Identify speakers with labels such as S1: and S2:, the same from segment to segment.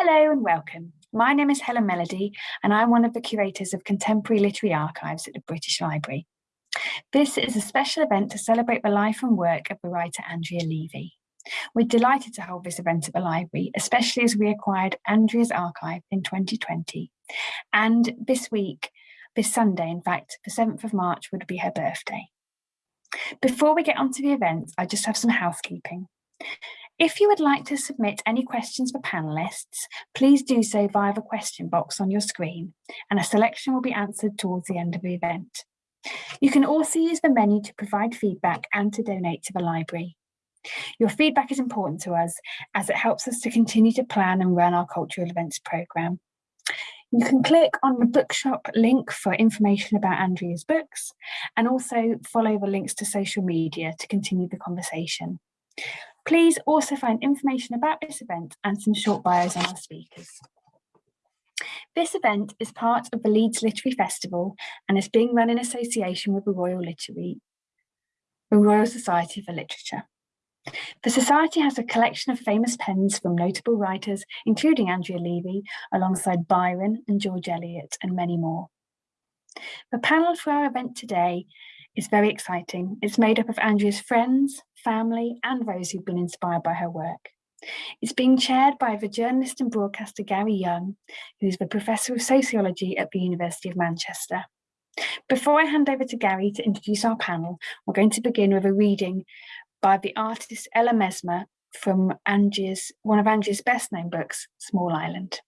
S1: Hello and welcome. My name is Helen Melody and I'm one of the curators of Contemporary Literary Archives at the British Library. This is a special event to celebrate the life and work of the writer Andrea Levy. We're delighted to hold this event at the library, especially as we acquired Andrea's archive in 2020. And this week, this Sunday, in fact, the 7th of March would be her birthday. Before we get onto the event, I just have some housekeeping. If you would like to submit any questions for panellists, please do so via the question box on your screen, and a selection will be answered towards the end of the event. You can also use the menu to provide feedback and to donate to the library. Your feedback is important to us as it helps us to continue to plan and run our cultural events programme. You can click on the bookshop link for information about Andrea's books and also follow the links to social media to continue the conversation. Please also find information about this event and some short bios on our speakers. This event is part of the Leeds Literary Festival and is being run in association with the Royal Literary, the Royal Society for Literature. The Society has a collection of famous pens from notable writers, including Andrea Levy, alongside Byron and George Eliot and many more. The panel for our event today is very exciting. It's made up of Andrea's friends, family, and those who've been inspired by her work. It's being chaired by the journalist and broadcaster Gary Younge, who's the Professor of Sociology at the University of Manchester. Before I hand over to Gary to introduce our panel, we're going to begin with a reading by the artist Ella Mesma from Andrea's, one of Angie's best known books, Small Island.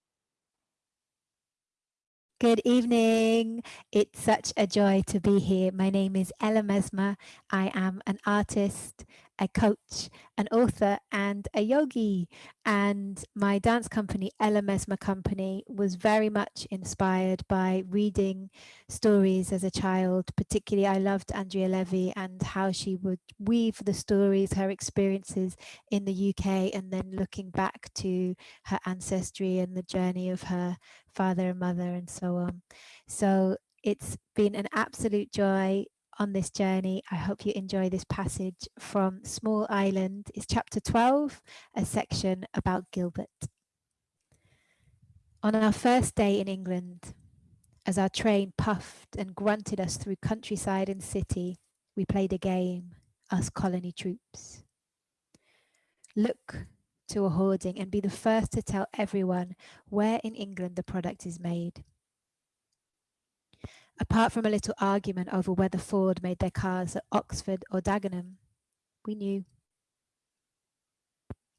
S2: Good evening. It's such a joy to be here. My name is Ella Mesma. I am an artist, a coach, an author, and a yogi. And my dance company, Ella Mesma Company, was very much inspired by reading stories as a child. Particularly, I loved Andrea Levy and how she would weave the stories, her experiences in the UK, and then looking back to her ancestry and the journey of her father and mother and so on. So it's been an absolute joy on this journey. I hope you enjoy this passage from Small Island. It's chapter 12, a section about Gilbert. On our first day in England, as our train puffed and grunted us through countryside and city, we played a game, us colony troops. Look to a hoarding and be the first to tell everyone where in England the product is made apart from a little argument over whether Ford made their cars at Oxford or Dagenham, we knew.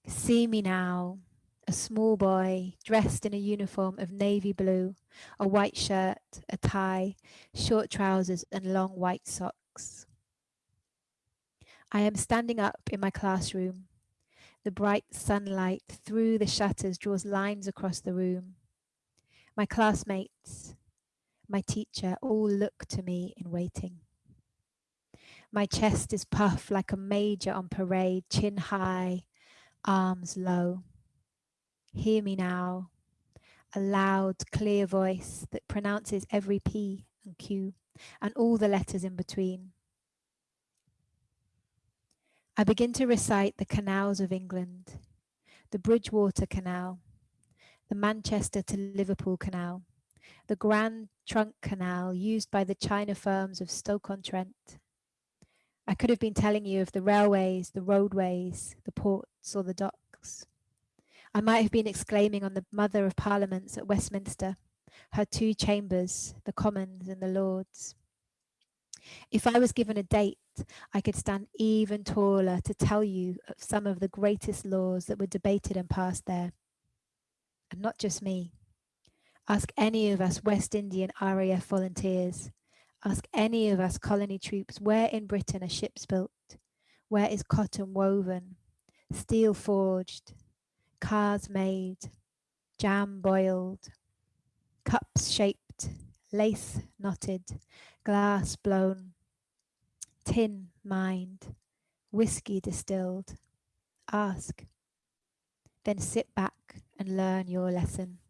S2: See me now, a small boy dressed in a uniform of navy blue, a white shirt, a tie, short trousers and long white socks. I am standing up in my classroom. The bright sunlight through the shutters draws lines across the room. My classmates, my teacher all look to me in waiting. My chest is puffed like a major on parade, chin high, arms low. Hear me now, a loud, clear voice that pronounces every P and Q and all the letters in between. I begin to recite the canals of England, the Bridgewater Canal, the Manchester to Liverpool Canal, the Grand Trunk Canal used by the China firms of Stoke-on-Trent. I could have been telling you of the railways, the roadways, the ports or the docks. I might have been exclaiming on the Mother of Parliaments at Westminster, her two chambers, the Commons and the Lords. If I was given a date, I could stand even taller to tell you of some of the greatest laws that were debated and passed there. And not just me. Ask any of us West Indian RAF volunteers. Ask any of us colony troops where in Britain are ships built, where is cotton woven, steel forged, cars made, jam boiled, cups shaped, lace knotted, glass blown, tin mined, whiskey distilled. Ask, then sit back and learn your lesson.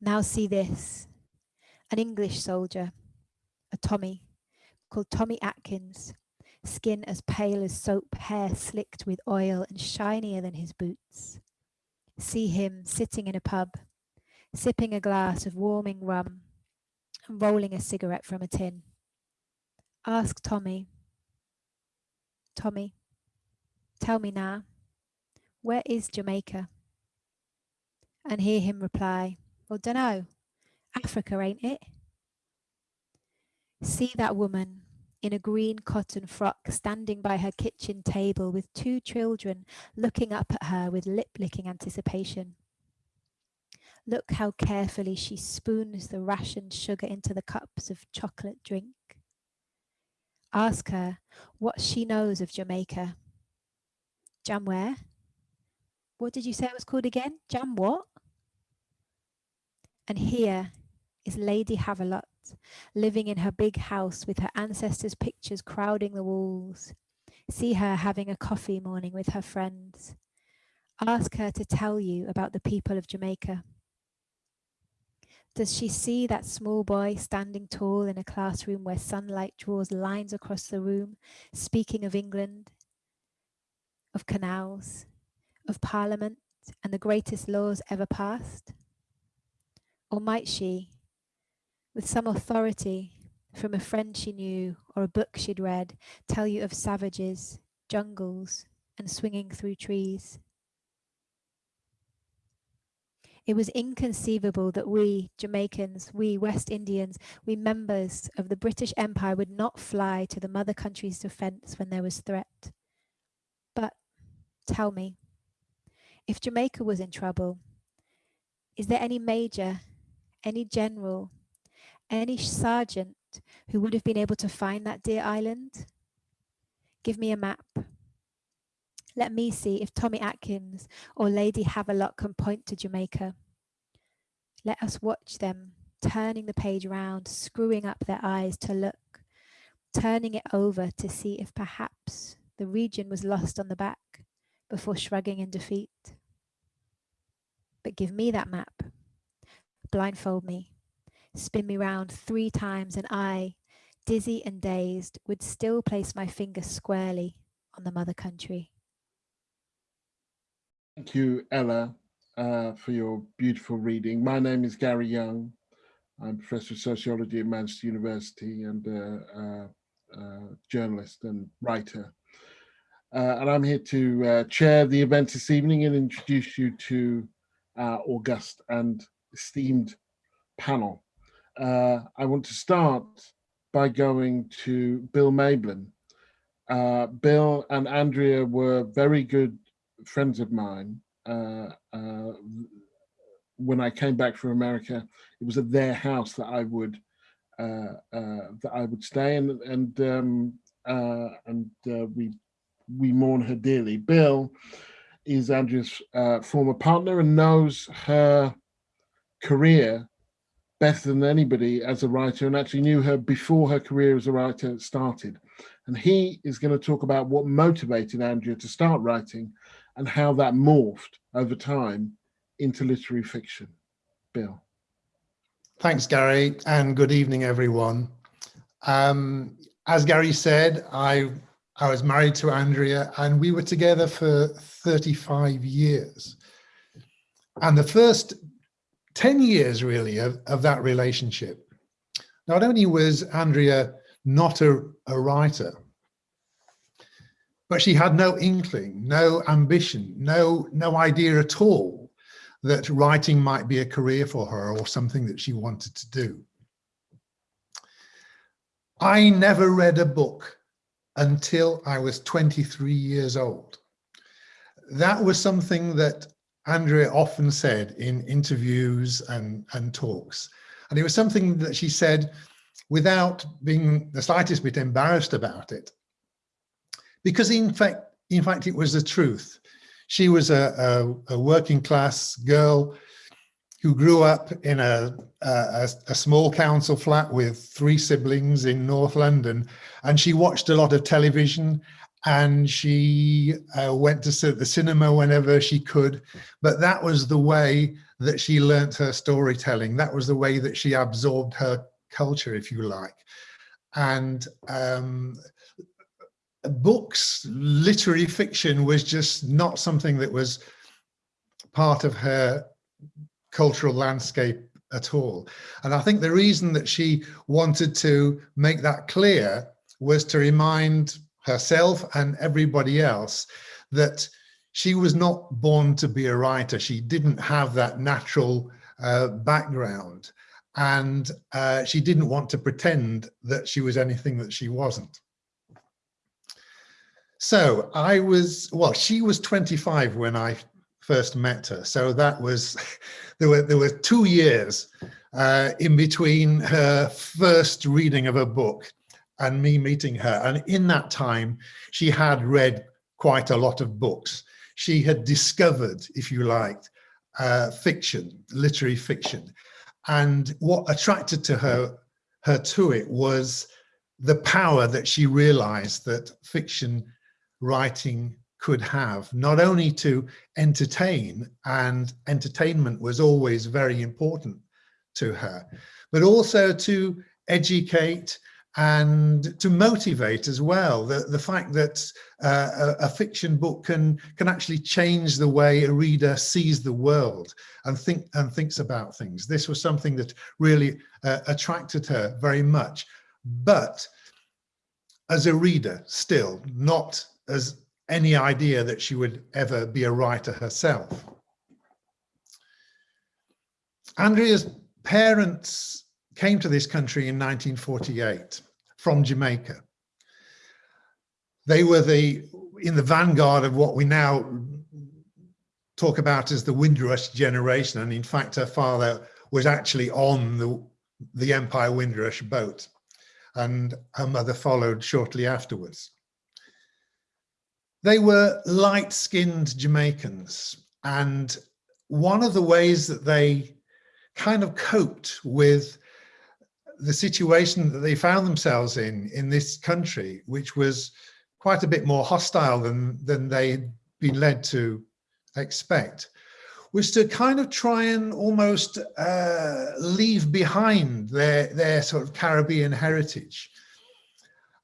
S2: Now see this, an English soldier, a Tommy, called Tommy Atkins, skin as pale as soap, hair slicked with oil and shinier than his boots. see him sitting in a pub, sipping a glass of warming rum and rolling a cigarette from a tin. Ask Tommy. Tommy, tell me now, where is Jamaica? And hear him reply, well, dunno, Africa, ain't it? See that woman in a green cotton frock standing by her kitchen table with two children looking up at her with lip-licking anticipation. Look how carefully she spoons the rationed sugar into the cups of chocolate drink. Ask her what she knows of Jamaica. Jam where? What did you say it was called again? Jam what? And here is Lady Havelock living in her big house with her ancestors' pictures crowding the walls. See her having a coffee morning with her friends. Ask her to tell you about the people of Jamaica. Does she see that small boy standing tall in a classroom where sunlight draws lines across the room, speaking of England, of canals, of parliament and the greatest laws ever passed? Or might she, with some authority from a friend she knew or a book she'd read, tell you of savages, jungles, and swinging through trees? It was inconceivable that we Jamaicans, we West Indians, we members of the British Empire would not fly to the mother country's defense when there was threat. But tell me, if Jamaica was in trouble, is there any major, any general, any sergeant who would have been able to find that dear island? Give me a map. Let me see if Tommy Atkins or Lady Havelock can point to Jamaica. Let us watch them turning the page round, screwing up their eyes to look, turning it over to see if perhaps the region was lost on the back before shrugging in defeat. But give me that map, blindfold me, spin me round three times and I, dizzy and dazed, would still place my finger squarely on the mother country.
S3: Thank you, Ella, uh, for your beautiful reading. My name is Gary Younge. I'm Professor of Sociology at Manchester University and a, journalist and writer. Uh, and I'm here to uh, chair the event this evening and introduce you to our august and esteemed panel. Uh, I want to start by going to Bill Mayblin. Uh, Bill and Andrea were very good friends of mine, uh, uh, when I came back from America, it was at their house that I would uh, uh that I would stay, and and um, and we we mourn her dearly. Bill is Andrea's former partner and knows her career better than anybody as a writer and actually knew her before her career as a writer started. And he is going to talk about what motivated Andrea to start writing and how that morphed over time into literary fiction. Bill.
S4: Thanks, Gary, and good evening, everyone. Um, as Gary said, I, I was married to Andrea and we were together for 35 years. And the first 10 years really of, of that relationship, not only was Andrea not a, a writer, but she had no inkling, no ambition, no, no idea at all that writing might be a career for her or something that she wanted to do. I never read a book until I was 23 years old. That was something that Andrea often said in interviews and, and talks. And it was something that she said without being the slightest bit embarrassed about it because in fact, in fact, it was the truth. She was a, a, a working class girl who grew up in a, a, a, small council flat with three siblings in North London. And she watched a lot of television and she uh, went to the cinema whenever she could. But that was the way that she learnt her storytelling. That was the way that she absorbed her culture, if you like. And um, books, literary fiction was just not something that was part of her cultural landscape at all. And I think the reason that she wanted to make that clear was to remind herself and everybody else that she was not born to be a writer. She didn't have that natural uh, background and uh, she didn't want to pretend that she was anything that she wasn't. So I was, well, she was 25 when I first met her. So that was, there were, there were two years uh, in between her first reading of a book and me meeting her. And in that time, she had read quite a lot of books. She had discovered, if you liked, uh, fiction, literary fiction. And what attracted to her, her to it was the power that she realized that fiction writing could have, not only to entertain, and entertainment was always very important to her, but also to educate and to motivate as well. The, the fact that uh, a, a, fiction book can, can actually change the way a reader sees the world and, think, and thinks about things. This was something that really uh, attracted her very much. But as a reader still, not as any idea that she would ever be a writer herself. Andrea's parents came to this country in 1948 from Jamaica. They were the in the vanguard of what we now talk about as the Windrush generation. And in fact, her father was actually on the, the Empire Windrush boat and her mother followed shortly afterwards. They were light-skinned Jamaicans and one of the ways that they kind of coped with the situation that they found themselves in in this country, which was quite a bit more hostile than than they'd been led to expect, was to kind of try and almost uh, leave behind their their sort of Caribbean heritage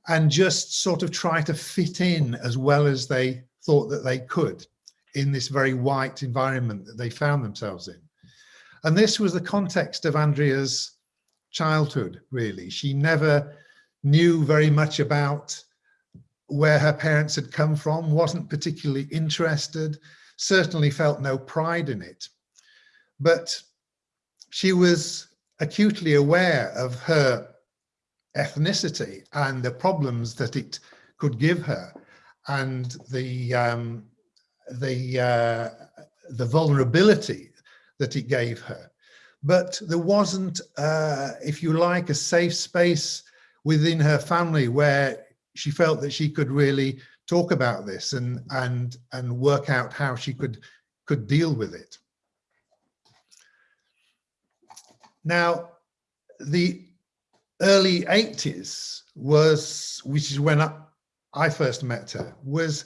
S4: and just sort of try to fit in as well as they thought that they could in this very white environment that they found themselves in. And this was the context of Andrea's childhood, really. She never knew very much about where her parents had come from, wasn't particularly interested, certainly felt no pride in it. But she was acutely aware of her ethnicity and the problems that it could give her and the um, the uh, the vulnerability that it gave her but there wasn't, uh, if you like, a safe space within her family where she felt that she could really talk about this and and and work out how she could could deal with it. Now, the early 80s was, which is when I, I first met her, was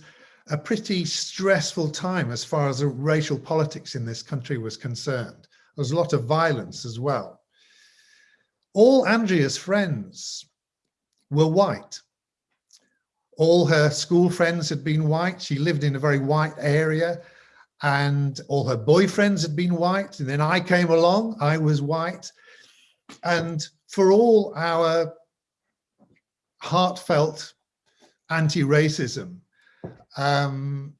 S4: a pretty stressful time as far as the racial politics in this country was concerned. There's a lot of violence as well. All Andrea's friends were white. All her school friends had been white. She lived in a very white area and all her boyfriends had been white. And then I came along, I was white. And for all our heartfelt anti-racism, um,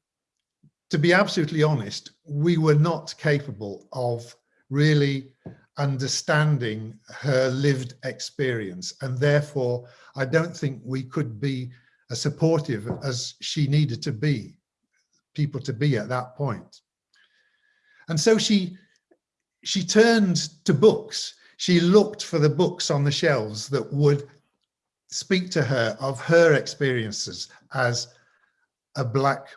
S4: to be absolutely honest, we were not capable of really understanding her lived experience. And therefore, I don't think we could be as supportive as she needed to be, people to be at that point. And so she, she turned to books. She looked for the books on the shelves that would speak to her of her experiences as a black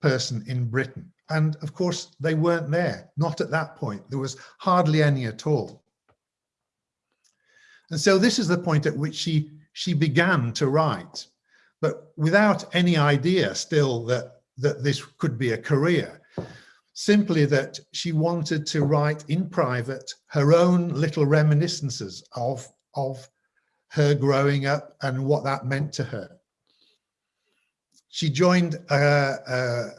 S4: person in Britain. And of course, they weren't there, not at that point. There was hardly any at all. And so this is the point at which she, she began to write, but without any idea still that, that this could be a career, simply that she wanted to write in private her own little reminiscences of, of her growing up and what that meant to her. She joined a, a,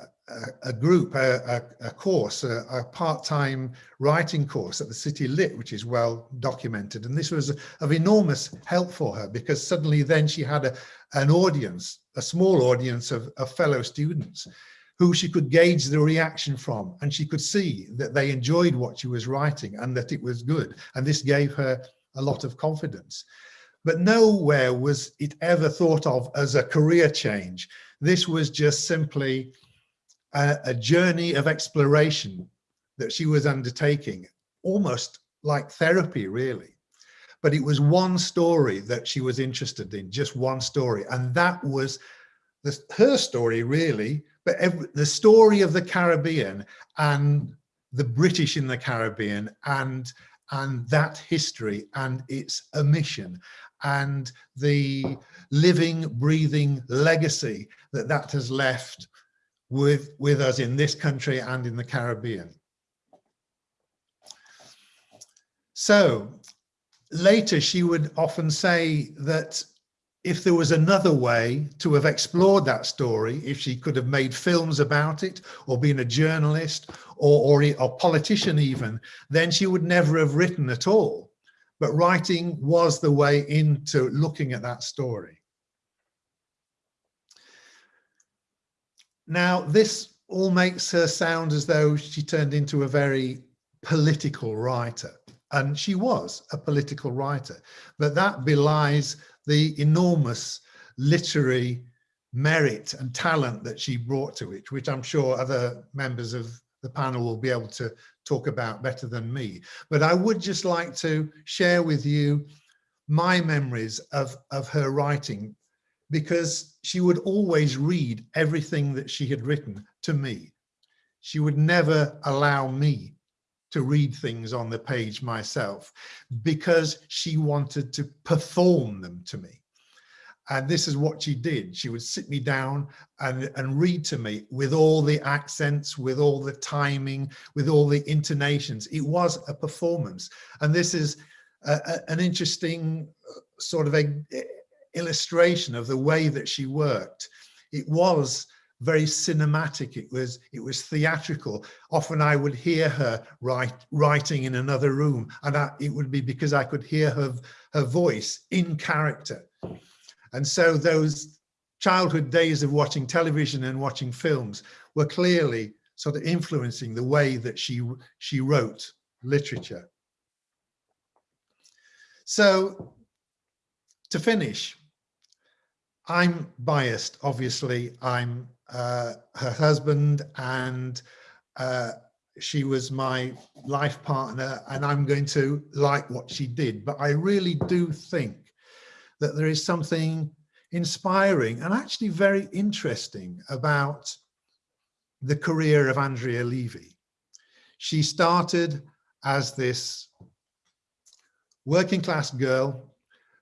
S4: a, group, a, a, course, a, part-time writing course at the City Lit, which is well documented. And this was of enormous help for her because suddenly then she had an audience, a small audience of, of fellow students who she could gauge the reaction from and she could see that they enjoyed what she was writing and that it was good. And this gave her a lot of confidence. But nowhere was it ever thought of as a career change. This was just simply a, a journey of exploration that she was undertaking, almost like therapy, really. But it was one story that she was interested in, just one story. And that was the, her story, really, but every, the story of the Caribbean and the British in the Caribbean and and that history and its omission and the living, breathing legacy that that has left with, with us in this country and in the Caribbean. So later she would often say that if there was another way to have explored that story, if she could have made films about it or been a journalist or, or a politician even, then she would never have written at all. But writing was the way into looking at that story. Now, this all makes her sound as though she turned into a very political writer. And she was a political writer, but that belies the enormous literary merit and talent that she brought to it, which I'm sure other members of the panel will be able to talk about better than me. But I would just like to share with you my memories of, of her writing because she would always read everything that she had written to me. She would never allow me to read things on the page myself because she wanted to perform them to me. And this is what she did. She would sit me down and, and read to me with all the accents, with all the timing, with all the intonations. It was a performance. And this is a, a, an interesting uh, sort of a, illustration of the way that she worked. It was very cinematic. It was it was theatrical. Often I would hear her write, writing in another room, and I, it would be because I could hear her her voice in character. And so those childhood days of watching television and watching films were clearly sort of influencing the way that she she wrote literature. So to finish, I'm biased, obviously. I'm uh, her husband and uh, she was my life partner and I'm going to like what she did. But I really do think that there is something inspiring and actually very interesting about the career of Andrea Levy. She started as this working class girl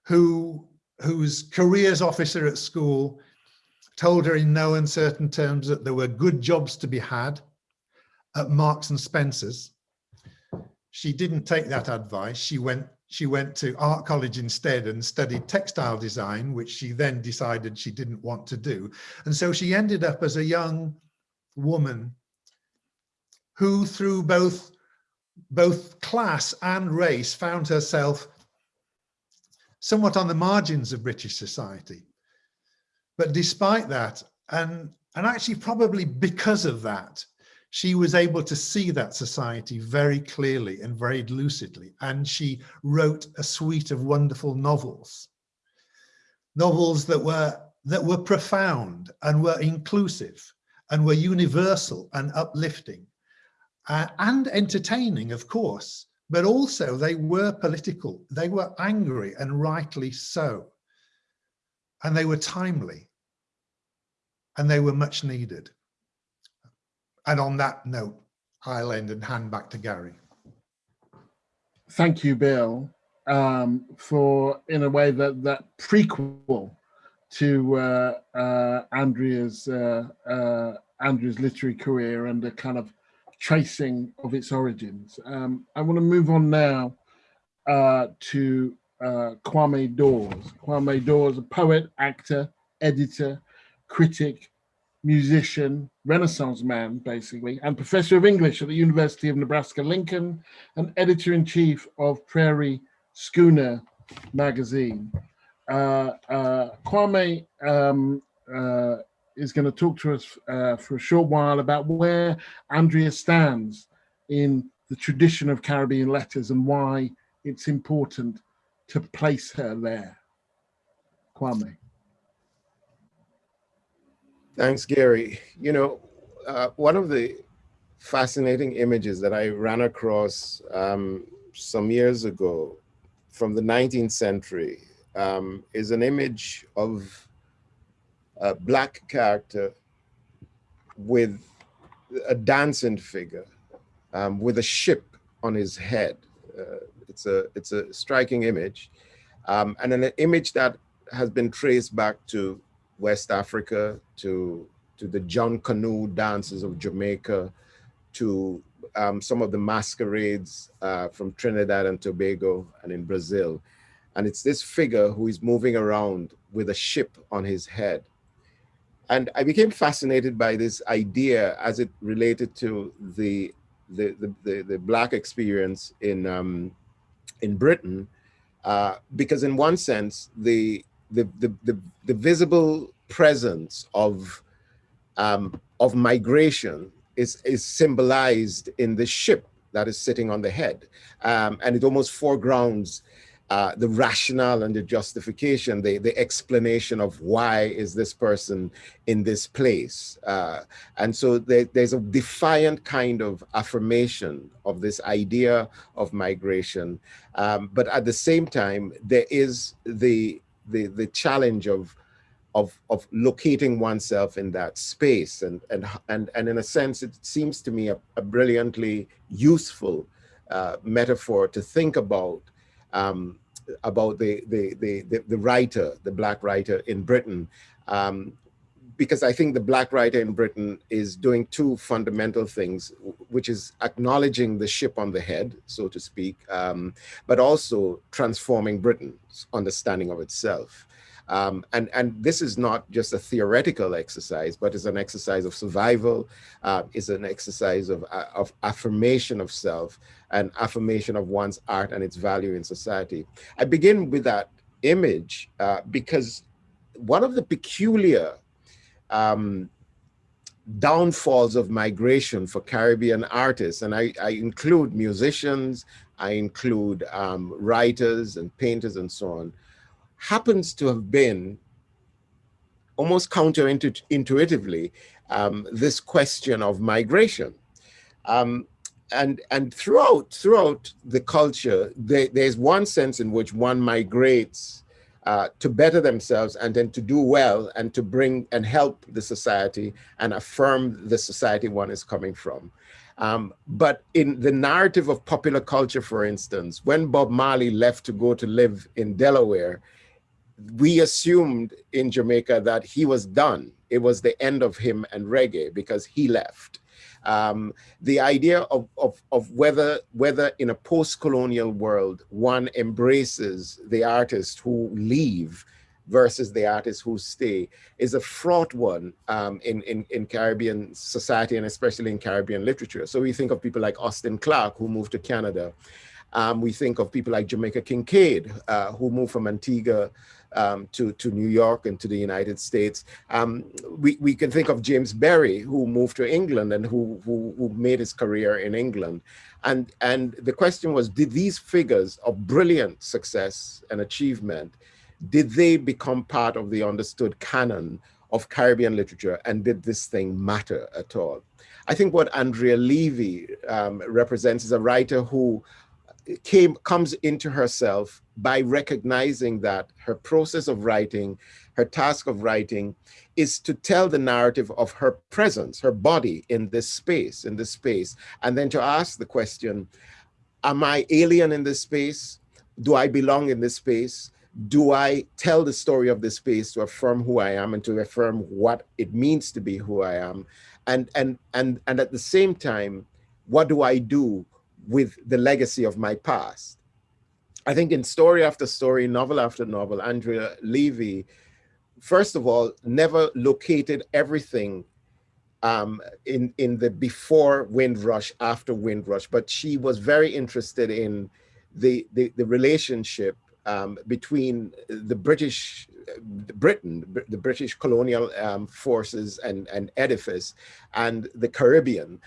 S4: who whose careers officer at school told her in no uncertain terms that there were good jobs to be had at Marks and Spencer's. She didn't take that advice. She went she went to art college instead and studied textile design, which she then decided she didn't want to do. And so she ended up as a young woman who through both both class and race found herself somewhat on the margins of British society. But despite that, and, and actually probably because of that, she was able to see that society very clearly and very lucidly. And she wrote a suite of wonderful novels, novels that were, that were profound and were inclusive and were universal and uplifting uh, and entertaining, of course, but also they were political. They were angry and rightly so. And they were timely and they were much needed. And on that note, I'll end and hand back to Gary.
S3: Thank you, Bill, um, for in a way that that prequel to uh, uh, Andrea's uh, uh Andrea's literary career and a kind of tracing of its origins. Um, I want to move on now uh, to uh, Kwame Dawes. Kwame Dawes, a poet, actor, editor, critic, musician, Renaissance man, basically, and professor of English at the University of Nebraska-Lincoln, and editor-in-chief of Prairie Schooner magazine. Uh, uh, Kwame um, uh, is going to talk to us uh, for a short while about where Andrea stands in the tradition of Caribbean letters and why it's important to place her there. Kwame.
S5: Thanks, Gary. You know, uh, one of the fascinating images that I ran across um, some years ago from the 19th century um, is an image of a black character with a dancing figure um, with a ship on his head. Uh, it's a it's a striking image, um, and an image that has been traced back to West Africa, to to the John Canoe dances of Jamaica, to um, some of the masquerades uh, from Trinidad and Tobago and in Brazil. And it's this figure who is moving around with a ship on his head. And I became fascinated by this idea as it related to the the the, the, the black experience in um, in Britain, uh, because in one sense the the the the, the visible presence of um, of migration is is symbolized in the ship that is sitting on the head, um, and it almost foregrounds uh, the rationale and the justification, the, the explanation of why is this person in this place. Uh, and so there, there's a defiant kind of affirmation of this idea of migration. Um, but at the same time, there is the, the, the challenge of, of, of locating oneself in that space. And, and, and, and in a sense, it seems to me a, a brilliantly useful uh, metaphor to think about um, about the, the, the, the, writer, the black writer in Britain, um, because I think the black writer in Britain is doing two fundamental things, which is acknowledging the ship on the head, so to speak, um, but also transforming Britain's understanding of itself. Um, and, and this is not just a theoretical exercise, but it's an exercise of survival, uh, it's an exercise of, uh, of affirmation of self and affirmation of one's art and its value in society. I begin with that image uh, because one of the peculiar um, downfalls of migration for Caribbean artists, and I, I include musicians, I include um, writers and painters and so on, happens to have been almost counterintuitively um, this question of migration. Um, and and throughout throughout the culture, there, there's one sense in which one migrates uh, to better themselves and then to do well and to bring and help the society and affirm the society one is coming from. Um, but in the narrative of popular culture, for instance, when Bob Marley left to go to live in Delaware, we assumed in Jamaica that he was done. It was the end of him and reggae because he left. Um, the idea of, of, of whether, whether in a post-colonial world, one embraces the artists who leave versus the artists who stay is a fraught one um, in, in, in Caribbean society and especially in Caribbean literature. So we think of people like Austin Clarke who moved to Canada. Um, we think of people like Jamaica Kincaid uh, who moved from Antigua um, to, to New York and to the United States. Um, we, we can think of James Berry, who moved to England and who, who, who made his career in England. And, and the question was, did these figures of brilliant success and achievement, did they become part of the understood canon of Caribbean literature and did this thing matter at all? I think what Andrea Levy um, represents is a writer who came comes into herself by recognizing that her process of writing, her task of writing is to tell the narrative of her presence, her body in this space, in this space, and then to ask the question, am I alien in this space? Do I belong in this space? Do I tell the story of this space to affirm who I am and to affirm what it means to be who I am? And, and, and, and at the same time, what do I do with the legacy of my past. I think in story after story, novel after novel, Andrea Levy first of all, never located everything um, in, in the before Windrush, after Windrush, but she was very interested in the, the, the relationship um, between the British, Britain, the British colonial um, forces and, and edifice, and the Caribbean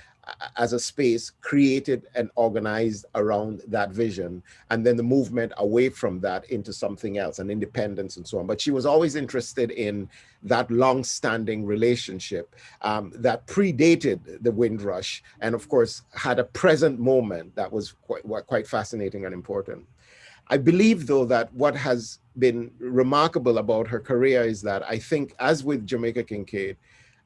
S5: as a space created and organized around that vision and then the movement away from that into something else and independence and so on. But she was always interested in that long-standing relationship um, that predated the windrush and of course had a present moment that was quite, quite fascinating and important. I believe though that what has been remarkable about her career is that I think as with Jamaica Kincaid,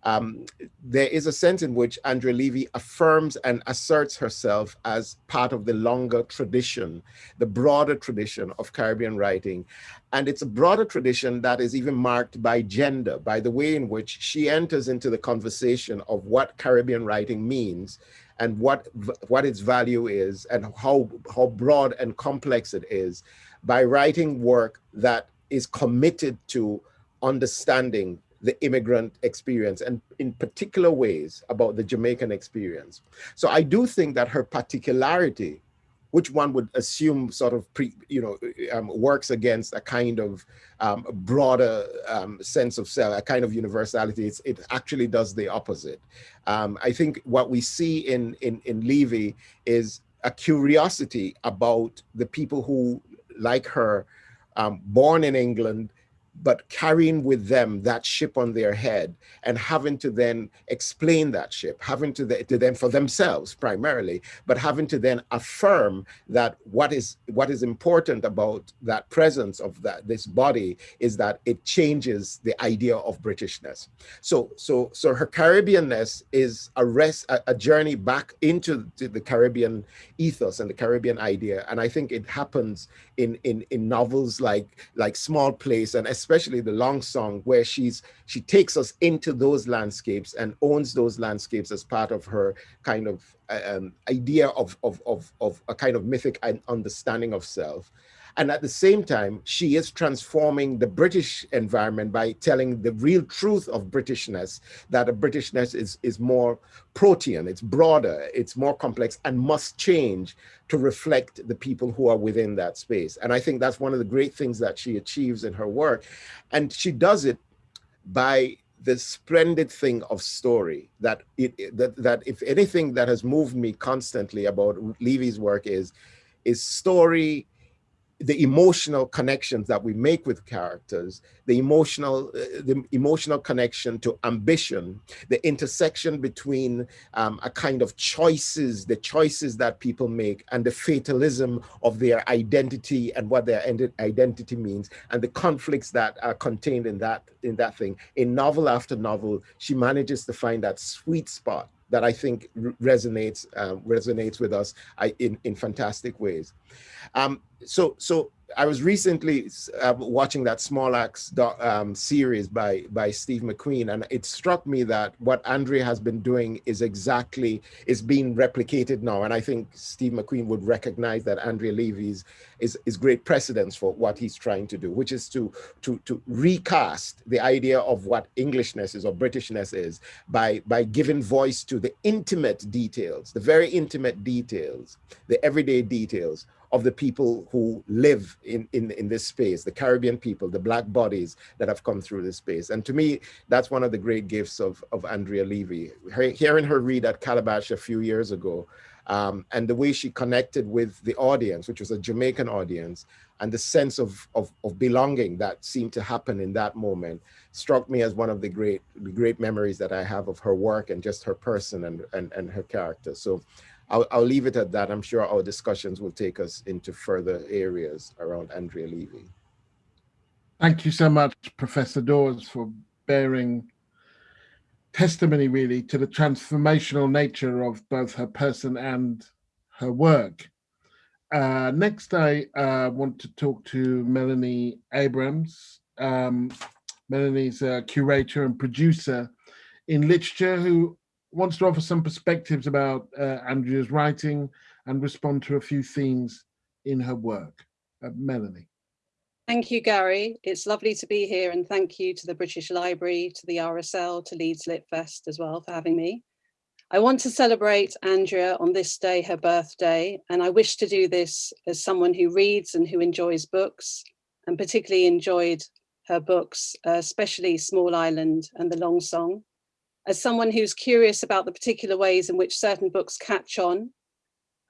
S5: um, there is a sense in which Andrea Levy affirms and asserts herself as part of the longer tradition, the broader tradition of Caribbean writing. And it's a broader tradition that is even marked by gender, by the way in which she enters into the conversation of what Caribbean writing means and what, what its value is and how, how broad and complex it is by writing work that is committed to understanding the immigrant experience and in particular ways about the Jamaican experience. So I do think that her particularity, which one would assume sort of pre, you know, um, works against a kind of um, broader um, sense of self, a kind of universality, it's, it actually does the opposite. Um, I think what we see in, in, in Levy is a curiosity about the people who, like her, um, born in England, but carrying with them that ship on their head and having to then explain that ship, having to, the, to them for themselves primarily, but having to then affirm that what is what is important about that presence of that this body is that it changes the idea of Britishness. So so so her Caribbeanness is a rest a, a journey back into the Caribbean ethos and the Caribbean idea, and I think it happens in in in novels like like Small Place and especially the long song where she's she takes us into those landscapes and owns those landscapes as part of her kind of uh, um, idea of, of, of, of a kind of mythic understanding of self. And at the same time, she is transforming the British environment by telling the real truth of Britishness, that a Britishness is, is more protean, it's broader, it's more complex and must change to reflect the people who are within that space. And I think that's one of the great things that she achieves in her work. And she does it by the splendid thing of story that it that that if anything that has moved me constantly about Levy's work is is story the emotional connections that we make with characters, the emotional, uh, the emotional connection to ambition, the intersection between um, a kind of choices, the choices that people make and the fatalism of their identity and what their identity means and the conflicts that are contained in that, in that thing. In novel after novel, she manages to find that sweet spot that I think resonates uh, resonates with us I, in in fantastic ways. Um, so so I was recently uh, watching that Small Axe um, series by by Steve McQueen, and it struck me that what Andrea has been doing is exactly is being replicated now. And I think Steve McQueen would recognize that Andrea Levy's is is great precedence for what he's trying to do, which is to to to recast the idea of what Englishness is or Britishness is by by giving voice to the intimate details, the very intimate details, the everyday details of the people who live in, in, in this space, the Caribbean people, the black bodies that have come through this space. And to me, that's one of the great gifts of, of Andrea Levy. Her, hearing her read at Calabash a few years ago, um, and the way she connected with the audience, which was a Jamaican audience, and the sense of, of, of, belonging that seemed to happen in that moment struck me as one of the great, great memories that I have of her work and just her person and, and, and her character. So I'll, I'll leave it at that. I'm sure our discussions will take us into further areas around Andrea Levy.
S3: Thank you so much, Professor Dawes, for bearing testimony really to the transformational nature of both her person and her work. Uh, next, I uh, want to talk to Melanie Abrahams. Um, Melanie's a curator and producer in literature who wants to offer some perspectives about uh, Andrea's writing and respond to a few themes in her work. Uh, Melanie.
S6: Thank you, Gary. It's lovely to be here and thank you to the British Library, to the RSL, to Leeds Lit Fest as well for having me. I want to celebrate Andrea on this day, her birthday, and I wish to do this as someone who reads and who enjoys books, and particularly enjoyed her books, uh, especially Small Island and The Long Song. As someone who's curious about the particular ways in which certain books catch on,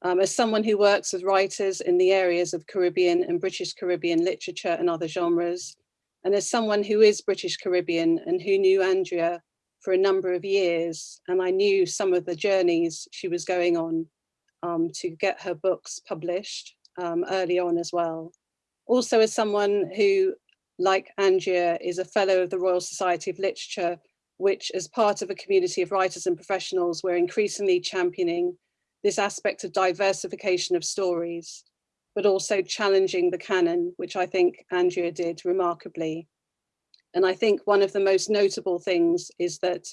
S6: um, as someone who works with writers in the areas of Caribbean and British Caribbean literature and other genres, and as someone who is British Caribbean and who knew Andrea for a number of years, and I knew some of the journeys she was going on um, to get her books published um, early on as well. Also as someone who like Andrea, is a fellow of the Royal Society of Literature, which as part of a community of writers and professionals, we're increasingly championing this aspect of diversification of stories, but also challenging the canon, which I think Andrea did remarkably. And I think one of the most notable things is that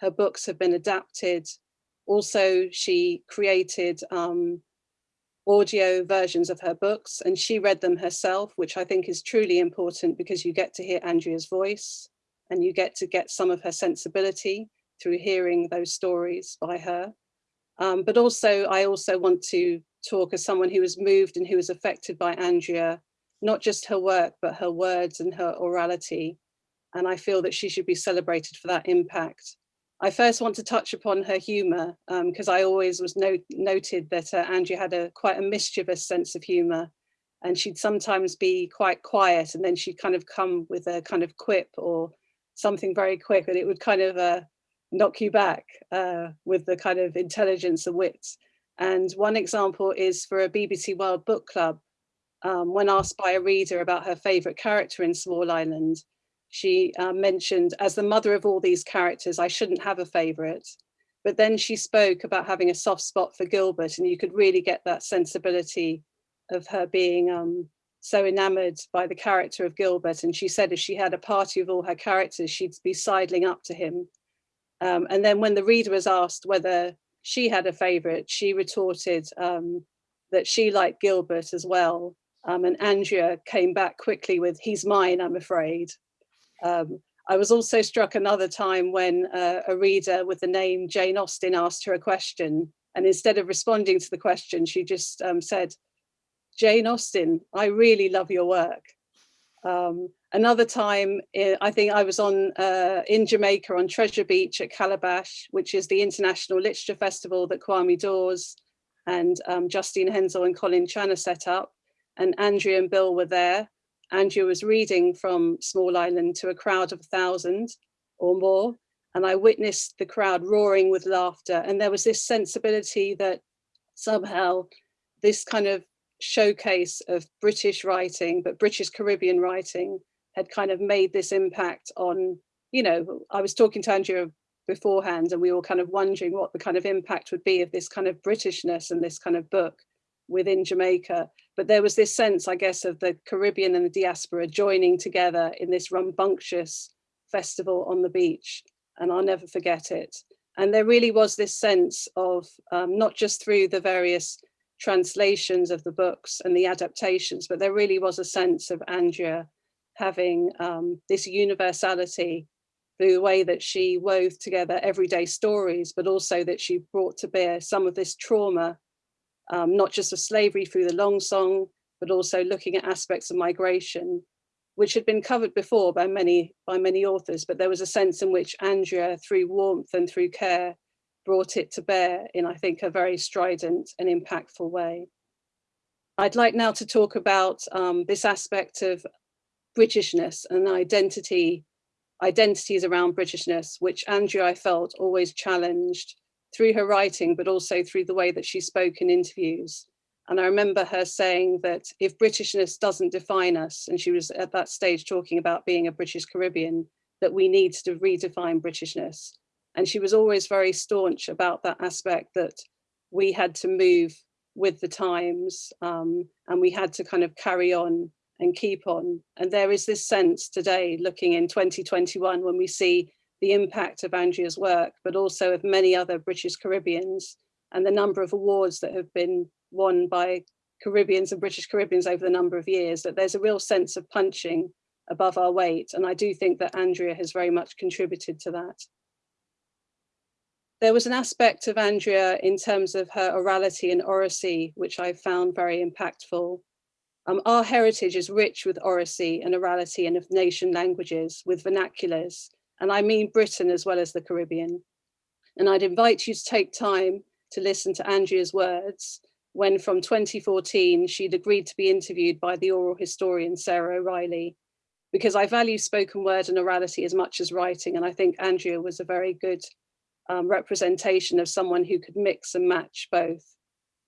S6: her books have been adapted. Also, she created um, audio versions of her books and she read them herself, which I think is truly important because you get to hear Andrea's voice and you get to get some of her sensibility through hearing those stories by her. Um, but also, I also want to talk as someone who was moved and who was affected by Andrea, not just her work, but her words and her orality. And I feel that she should be celebrated for that impact. I first want to touch upon her humour because um, I always was no noted that uh, Andrea had a quite a mischievous sense of humour and she'd sometimes be quite quiet and then she'd kind of come with a kind of quip or something very quick and it would kind of uh, knock you back uh, with the kind of intelligence and wit. And one example is for a BBC World Book Club, um, when asked by a reader about her favourite character in Small Island, she uh, mentioned as the mother of all these characters, I shouldn't have a favorite. But then she spoke about having a soft spot for Gilbert and you could really get that sensibility of her being um, so enamored by the character of Gilbert. And she said if she had a party of all her characters, she'd be sidling up to him. Um, and then when the reader was asked whether she had a favorite, she retorted um, that she liked Gilbert as well. Um, and Andrea came back quickly with, he's mine, I'm afraid. Um, I was also struck another time when uh, a reader with the name Jane Austen asked her a question and instead of responding to the question, she just um, said, Jane Austen, I really love your work. Um, another time, eh, I think I was on uh, in Jamaica on Treasure Beach at Calabash, which is the International Literature Festival that Kwame Dawes and um, Justine Henzell and Colin Channer set up. And Andrea and Bill were there. Andrea was reading from Small Island to a crowd of a thousand or more. And I witnessed the crowd roaring with laughter. And there was this sensibility that somehow this kind of showcase of British writing, but British Caribbean writing had kind of made this impact on, you know, I was talking to Andrea beforehand and we were kind of wondering what the kind of impact would be of this kind of Britishness and this kind of book within Jamaica. But there was this sense, I guess, of the Caribbean and the diaspora joining together in this rambunctious festival on the beach. And I'll never forget it. And there really was this sense of um, not just through the various translations of the books and the adaptations, but there really was a sense of Andrea having um, this universality through the way that she wove together everyday stories, but also that she brought to bear some of this trauma um, not just of slavery through the long song, but also looking at aspects of migration, which had been covered before by many, by many authors, but there was a sense in which Andrea, through warmth and through care, brought it to bear in, I think, a very strident and impactful way. I'd like now to talk about um, this aspect of Britishness and identity, identities around Britishness, which Andrea, I felt, always challenged through her writing, but also through the way that she spoke in interviews. And I remember her saying that if Britishness doesn't define us, and she was at that stage talking about being a British Caribbean, that we need to redefine Britishness. And she was always very staunch about that aspect that we had to move with the times um, and we had to kind of carry on and keep on. And there is this sense today looking in 2021 when we see the impact of Andrea's work, but also of many other British Caribbeans and the number of awards that have been won by Caribbeans and British Caribbeans over the number of years, that there's a real sense of punching above our weight. And I do think that Andrea has very much contributed to that. There was an aspect of Andrea in terms of her orality and oracy, which I found very impactful. Um, our heritage is rich with oracy and orality and of nation languages, with vernaculars, and I mean Britain as well as the Caribbean. And I'd invite you to take time to listen to Andrea's words when from 2014, she'd agreed to be interviewed by the oral historian Sarah O'Reilly, because I value spoken word and orality as much as writing. And I think Andrea was a very good um, representation of someone who could mix and match both.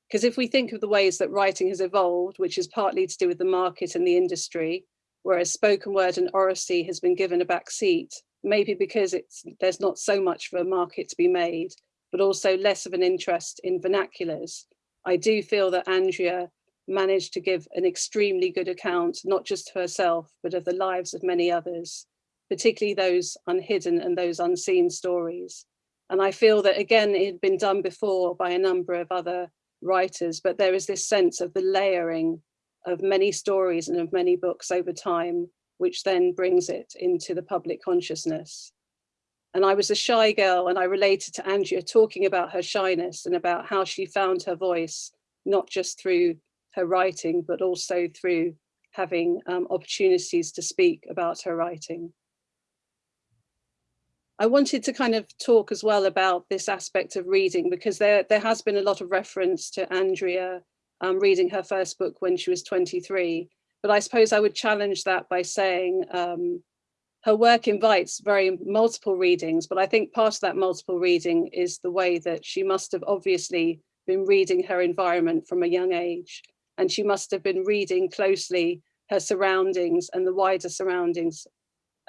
S6: Because if we think of the ways that writing has evolved, which is partly to do with the market and the industry, whereas spoken word and oracy has been given a back seat, maybe because it's there's not so much for a market to be made, but also less of an interest in vernaculars. I do feel that Andrea managed to give an extremely good account, not just of herself, but of the lives of many others, particularly those unhidden and those unseen stories. And I feel that again, it had been done before by a number of other writers, but there is this sense of the layering of many stories and of many books over time, which then brings it into the public consciousness. And I was a shy girl and I related to Andrea talking about her shyness and about how she found her voice, not just through her writing, but also through having um, opportunities to speak about her writing. I wanted to kind of talk as well about this aspect of reading because there, there has been a lot of reference to Andrea um, reading her first book when she was 23. But I suppose I would challenge that by saying um, her work invites very multiple readings, but I think part of that multiple reading is the way that she must have obviously been reading her environment from a young age. And she must have been reading closely her surroundings and the wider surroundings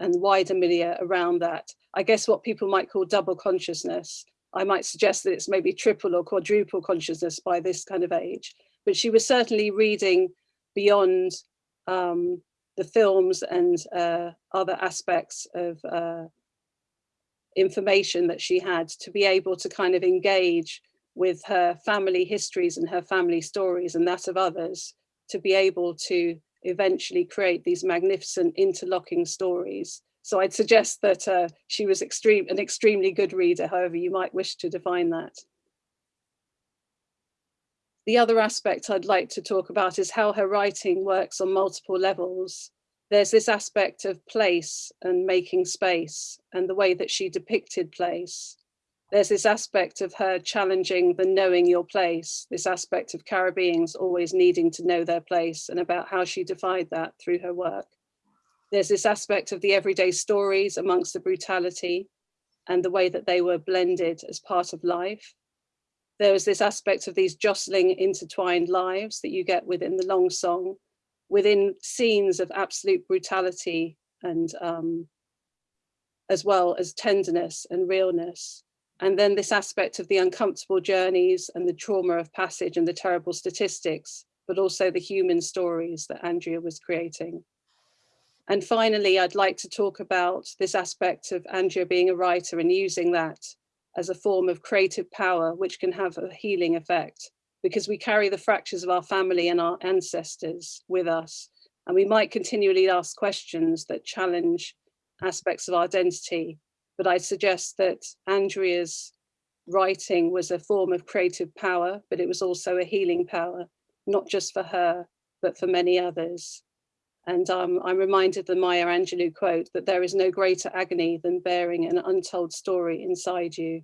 S6: and wider milieu around that. I guess what people might call double consciousness. I might suggest that it's maybe triple or quadruple consciousness by this kind of age. But she was certainly reading beyond um, the films and uh, other aspects of uh, information that she had to be able to kind of engage with her family histories and her family stories and that of others to be able to eventually create these magnificent interlocking stories. So I'd suggest that uh, she was extreme, an extremely good reader, however you might wish to define that. The other aspect I'd like to talk about is how her writing works on multiple levels. There's this aspect of place and making space and the way that she depicted place. There's this aspect of her challenging the knowing your place, this aspect of Caribbeans always needing to know their place and about how she defied that through her work. There's this aspect of the everyday stories amongst the brutality and the way that they were blended as part of life there was this aspect of these jostling intertwined lives that you get within the long song, within scenes of absolute brutality and um, as well as tenderness and realness. And then this aspect of the uncomfortable journeys and the trauma of passage and the terrible statistics, but also the human stories that Andrea was creating. And finally, I'd like to talk about this aspect of Andrea being a writer and using that as a form of creative power, which can have a healing effect because we carry the fractures of our family and our ancestors with us. And we might continually ask questions that challenge aspects of our identity. But I suggest that Andrea's writing was a form of creative power, but it was also a healing power, not just for her, but for many others. And um, I'm reminded of the Maya Angelou quote that there is no greater agony than bearing an untold story inside you.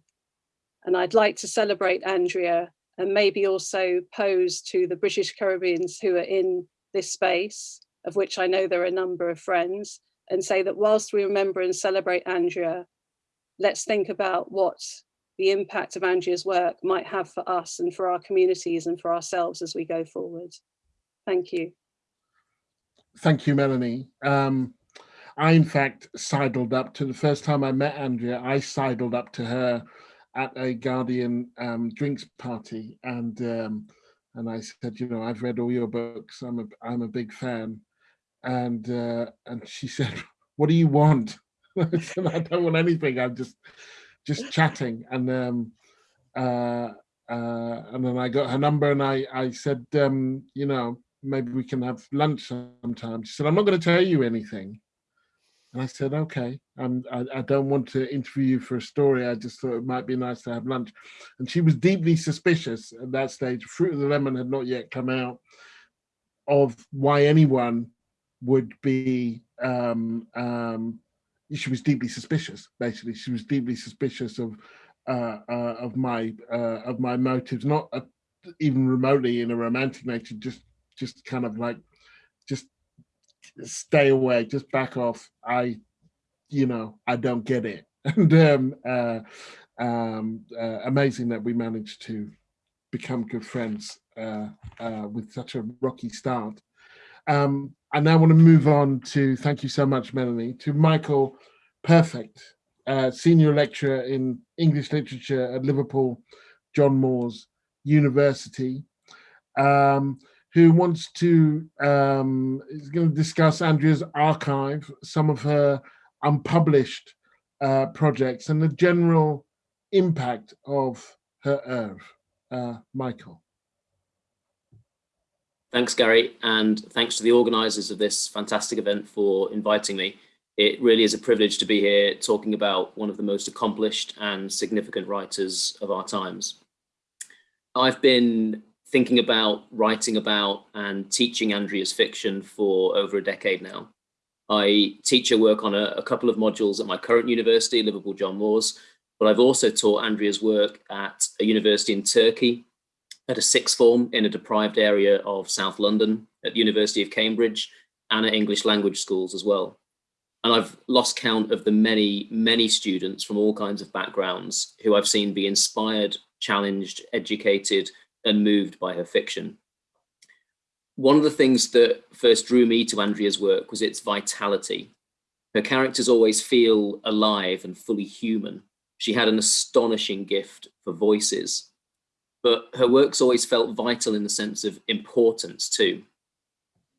S6: And I'd like to celebrate Andrea and maybe also pose to the British Caribbeans who are in this space, of which I know there are a number of friends, and say that whilst we remember and celebrate Andrea, let's think about what the impact of Andrea's work might have for us and for our communities and for ourselves as we go forward. Thank you.
S3: Thank you, Melanie. Um, I, in fact, sidled up to the first time I met Andrea, I sidled up to her at a Guardian um, drinks party and um, and I said, you know, I've read all your books. I'm a I'm a big fan, and uh, and she said, what do you want? I don't want anything. I'm just just chatting, and um, uh, uh, and then I got her number and I, I said, um, you know, maybe we can have lunch sometime. She said, I'm not going to tell you anything. And I said, okay, um, I, I don't want to interview you for a story. I just thought it might be nice to have lunch. And she was deeply suspicious at that stage. Fruit of the Lemon had not yet come out of why anyone would be um, um, she was deeply suspicious basically. She was deeply suspicious of uh, uh, of my uh, of my motives not uh, even remotely in a romantic nature just just kind of like just stay away just back off. I you know i don't get it. And um, uh, um, uh, amazing that we managed to become good friends with such a rocky start. Um, I now want to move on to, thank you so much, Melanie, to Michael Perfect, uh, Senior Lecturer in English Literature at Liverpool John Moores University, um, who wants to, um, is going to discuss Andrea's archive, some of her unpublished uh, projects and the general impact of her oeuvre. Uh, Michael.
S7: Thanks, Gary, and thanks to the organisers of this fantastic event for inviting me. It really is a privilege to be here talking about one of the most accomplished and significant writers of our times. I've been thinking about, writing about and teaching Andrea's fiction for over a decade now. I teach her work on a, a couple of modules at my current university, Liverpool John Moores, but I've also taught Andrea's work at a university in Turkey at a sixth form in a deprived area of South London at the University of Cambridge and at English language schools as well. And I've lost count of the many, many students from all kinds of backgrounds who I've seen be inspired, challenged, educated, and moved by her fiction. One of the things that first drew me to Andrea's work was its vitality. Her characters always feel alive and fully human. She had an astonishing gift for voices but her work's always felt vital in the sense of importance too.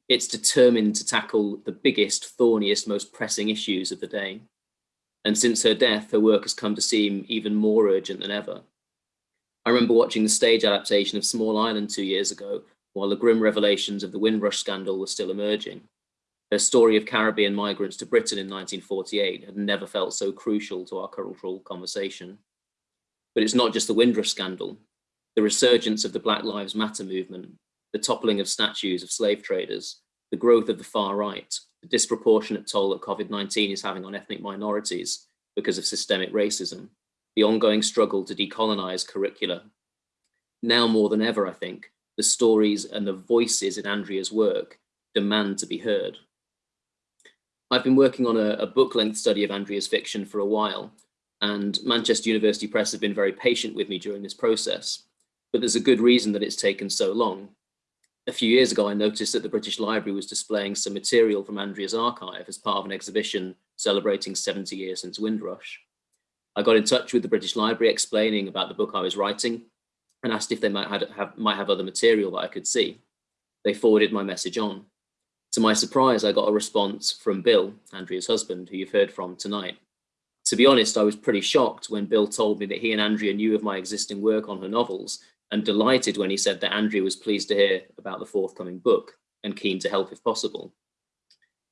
S7: It's determined to tackle the biggest, thorniest, most pressing issues of the day. And since her death, her work has come to seem even more urgent than ever. I remember watching the stage adaptation of Small Island two years ago, while the grim revelations of the Windrush scandal were still emerging. Her story of Caribbean migrants to Britain in 1948 had never felt so crucial to our cultural conversation. But it's not just the Windrush scandal the resurgence of the Black Lives Matter movement, the toppling of statues of slave traders, the growth of the far right, the disproportionate toll that COVID-19 is having on ethnic minorities because of systemic racism, the ongoing struggle to decolonize curricula. Now more than ever, I think, the stories and the voices in Andrea's work demand to be heard. I've been working on a, a book-length study of Andrea's fiction for a while, and Manchester University Press have been very patient with me during this process but there's a good reason that it's taken so long. A few years ago, I noticed that the British Library was displaying some material from Andrea's archive as part of an exhibition celebrating 70 years since Windrush. I got in touch with the British Library explaining about the book I was writing and asked if they might have, might have other material that I could see. They forwarded my message on. To my surprise, I got a response from Bill, Andrea's husband, who you've heard from tonight. To be honest, I was pretty shocked when Bill told me that he and Andrea knew of my existing work on her novels and delighted when he said that Andrea was pleased to hear about the forthcoming book and keen to help if possible.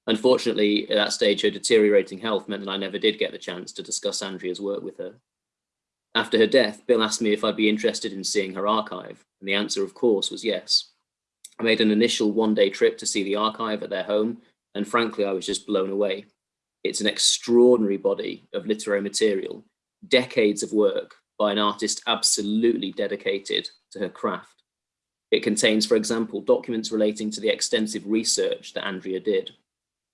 S7: Unfortunately, at that stage, her deteriorating health meant that I never did get the chance to discuss Andrea's work with her. After her death, Bill asked me if I'd be interested in seeing her archive, and the answer, of course, was yes. I made an initial one-day trip to see the archive at their home, and frankly, I was just blown away. It's an extraordinary body of literary material, decades of work by an artist absolutely dedicated to her craft. It contains, for example, documents relating to the extensive research that Andrea did.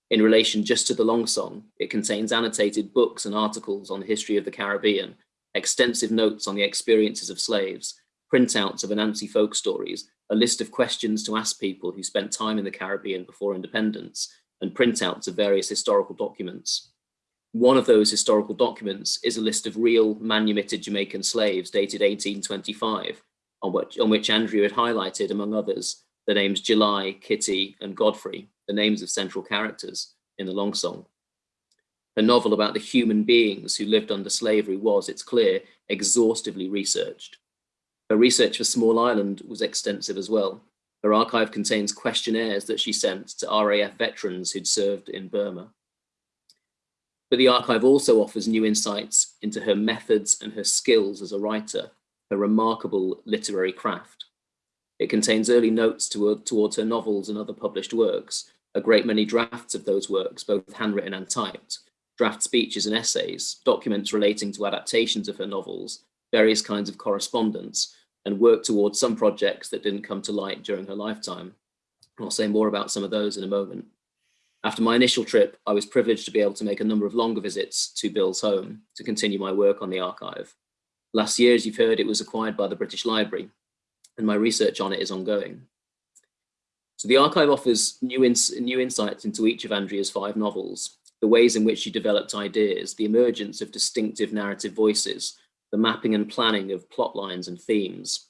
S7: In relation just to the long song, it contains annotated books and articles on the history of the Caribbean, extensive notes on the experiences of slaves, printouts of Anansi folk stories, a list of questions to ask people who spent time in the Caribbean before independence, and printouts of various historical documents. One of those historical documents is a list of real manumitted Jamaican slaves dated 1825, on which, on which Andrea had highlighted, among others, the names July, Kitty, and Godfrey, the names of central characters in the long song. A novel about the human beings who lived under slavery was, it's clear, exhaustively researched. Her research for Small Island was extensive as well. Her archive contains questionnaires that she sent to RAF veterans who'd served in Burma. But the archive also offers new insights into her methods and her skills as a writer, her remarkable literary craft. It contains early notes to, towards her novels and other published works, a great many drafts of those works, both handwritten and typed, draft speeches and essays, documents relating to adaptations of her novels, various kinds of correspondence, and work towards some projects that didn't come to light during her lifetime. I'll say more about some of those in a moment. After my initial trip, I was privileged to be able to make a number of longer visits to Bill's home to continue my work on the archive. Last year, as you've heard, it was acquired by the British Library, and my research on it is ongoing. So the archive offers new, ins new insights into each of Andrea's five novels, the ways in which she developed ideas, the emergence of distinctive narrative voices, the mapping and planning of plot lines and themes,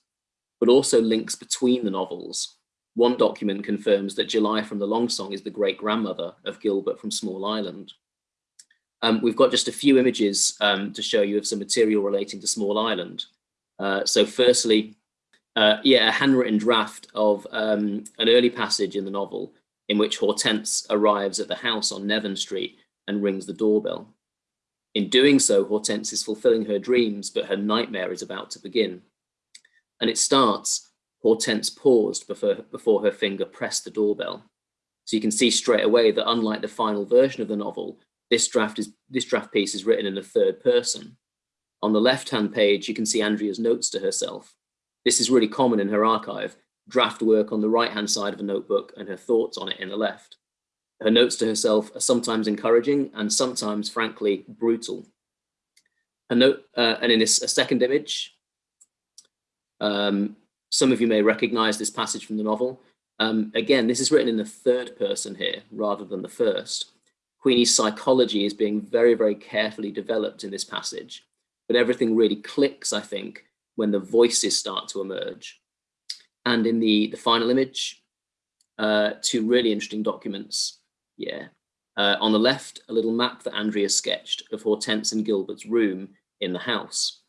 S7: but also links between the novels. One document confirms that July from the Long Song is the great grandmother of Gilbert from Small Island. Um, we've got just a few images um, to show you of some material relating to Small Island. Uh, so firstly, uh, yeah, a handwritten draft of um, an early passage in the novel in which Hortense arrives at the house on Nevern Street and rings the doorbell. In doing so, Hortense is fulfilling her dreams, but her nightmare is about to begin. And it starts, Hortense paused before, before her finger pressed the doorbell. So you can see straight away that unlike the final version of the novel, this draft, is, this draft piece is written in the third person. On the left-hand page, you can see Andrea's notes to herself. This is really common in her archive, draft work on the right-hand side of a notebook and her thoughts on it in the left. Her notes to herself are sometimes encouraging and sometimes, frankly, brutal. A note, uh, and in this, a second image, um, some of you may recognize this passage from the novel. Um, again, this is written in the third person here rather than the first. Queenie's psychology is being very, very carefully developed in this passage, but everything really clicks, I think, when the voices start to emerge. And in the, the final image, uh, two really interesting documents. Yeah. Uh, on the left, a little map that Andrea sketched of Hortense and Gilbert's room in the house.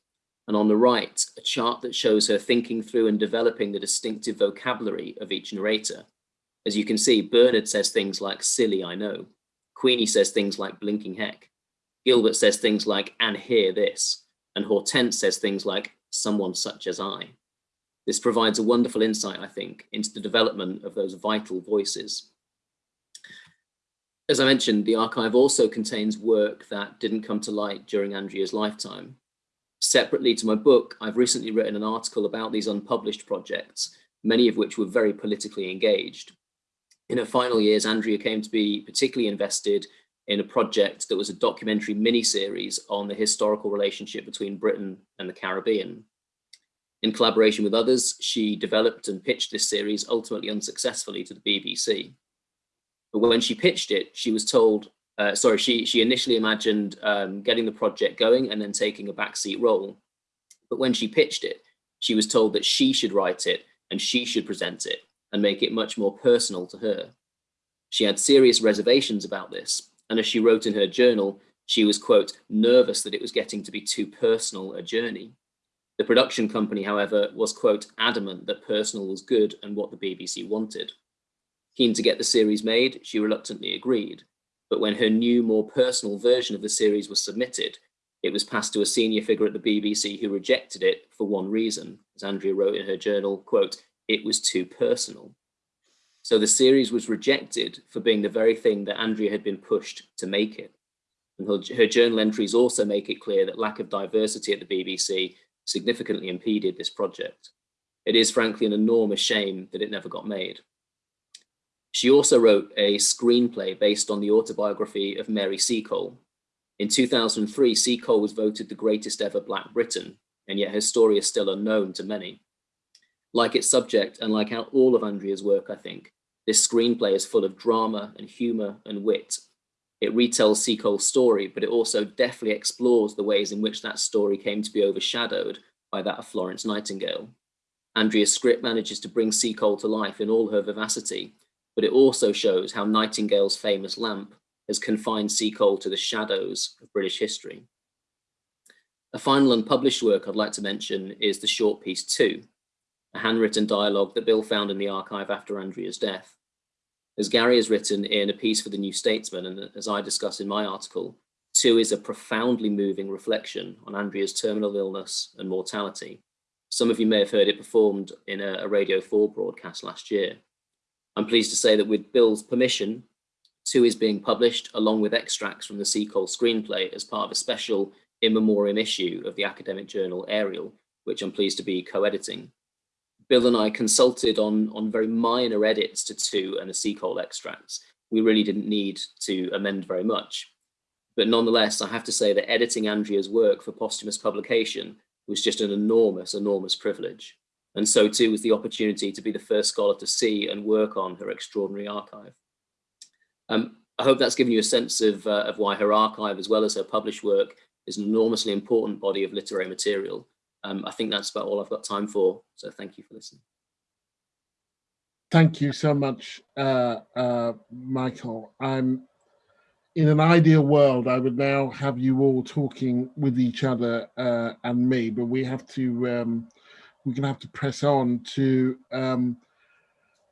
S7: And on the right, a chart that shows her thinking through and developing the distinctive vocabulary of each narrator. As you can see, Bernard says things like silly, I know. Queenie says things like blinking heck. Gilbert says things like, and hear this. And Hortense says things like, someone such as I. This provides a wonderful insight, I think, into the development of those vital voices. As I mentioned, the archive also contains work that didn't come to light during Andrea's lifetime. Separately to my book, I've recently written an article about these unpublished projects, many of which were very politically engaged. In her final years, Andrea came to be particularly invested in a project that was a documentary mini-series on the historical relationship between Britain and the Caribbean. In collaboration with others, she developed and pitched this series ultimately unsuccessfully to the BBC. But when she pitched it, she was told, uh, sorry, she, she initially imagined um, getting the project going and then taking a backseat role. But when she pitched it, she was told that she should write it and she should present it and make it much more personal to her. She had serious reservations about this, and as she wrote in her journal, she was, quote, nervous that it was getting to be too personal a journey. The production company, however, was, quote, adamant that personal was good and what the BBC wanted. Keen to get the series made, she reluctantly agreed. But when her new, more personal version of the series was submitted, it was passed to a senior figure at the BBC who rejected it for one reason. As Andrea wrote in her journal, quote, it was too personal. So the series was rejected for being the very thing that Andrea had been pushed to make it. And her, her journal entries also make it clear that lack of diversity at the BBC significantly impeded this project. It is frankly an enormous shame that it never got made. She also wrote a screenplay based on the autobiography of Mary Seacole. In 2003, Seacole was voted the greatest ever Black Briton, and yet her story is still unknown to many. Like its subject and like all of Andrea's work, I think, this screenplay is full of drama and humor and wit. It retells Seacole's story, but it also deftly explores the ways in which that story came to be overshadowed by that of Florence Nightingale. Andrea's script manages to bring Seacole to life in all her vivacity, but it also shows how Nightingale's famous lamp has confined Seacole to the shadows of British history. A final unpublished work I'd like to mention is the short piece two, a handwritten dialogue that Bill found in the archive after Andrea's death. As Gary has written in a piece for the New Statesman, and as I discuss in my article, two is a profoundly moving reflection on Andrea's terminal illness and mortality. Some of you may have heard it performed in a, a Radio 4 broadcast last year. I'm pleased to say that with Bill's permission, two is being published along with extracts from the Seacole screenplay as part of a special in memoriam issue of the academic journal Ariel, which I'm pleased to be co-editing. Bill and I consulted on, on very minor edits to two and the Seacole extracts. We really didn't need to amend very much. But nonetheless, I have to say that editing Andrea's work for posthumous publication was just an enormous, enormous privilege. And so too was the opportunity to be the first scholar to see and work on her extraordinary archive. Um, I hope that's given you a sense of, uh, of why her archive, as well as her published work, is an enormously important body of literary material. Um, I think that's about all I've got time for. So thank you for listening.
S3: Thank you so much, uh, uh, Michael. I'm in an ideal world, I would now have you all talking with each other uh, and me, but we have to, um, we're going to have to press on to, um,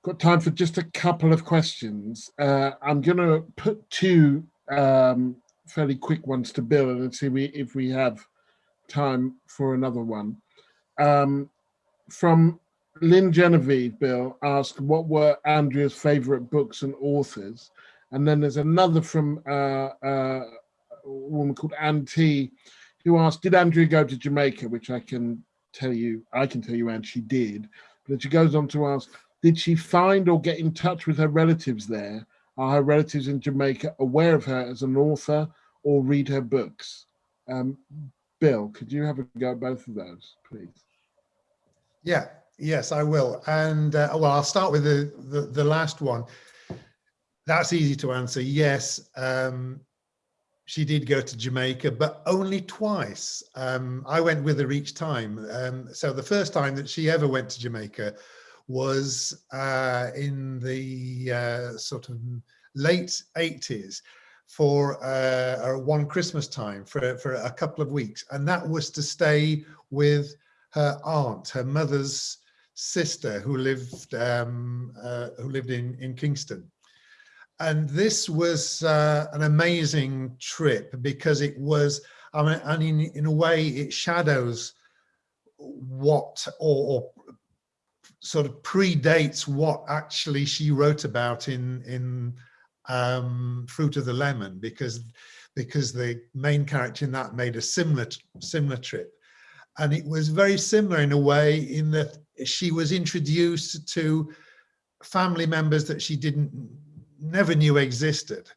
S3: got time for just a couple of questions. Uh, I'm going to put two um, fairly quick ones to Bill and see we, if we have time for another one. Um, from Lynn Genevieve, Bill, asked what were Andrea's favorite books and authors? And then there's another from uh, uh, a woman called Ann T, who asked, did Andrea go to Jamaica? Which I can tell you, I can tell you, and she did. But she goes on to ask, did she find or get in touch with her relatives there? Are her relatives in Jamaica aware of her as an author or read her books? Um, Bill, could you have a go at both of those, please?
S4: Yeah, yes, I will. And uh, well, I'll start with the, the, the last one. That's easy to answer. Yes, um, she did go to Jamaica, but only twice. Um, I went with her each time. Um, so the first time that she ever went to Jamaica was uh, in the uh, sort of late 80s for uh, one Christmas time for, for a couple of weeks. And that was to stay with her aunt, her mother's sister who lived um, uh, who lived in, in Kingston and this was uh, an amazing trip because it was, I mean, and in, in a way it shadows what or, or, sort of predates what actually she wrote about in in um, Fruit of the Lemon because because the main character in that made a similar similar trip. And it was very similar in a way in that she was introduced to family members that she didn't never knew existed.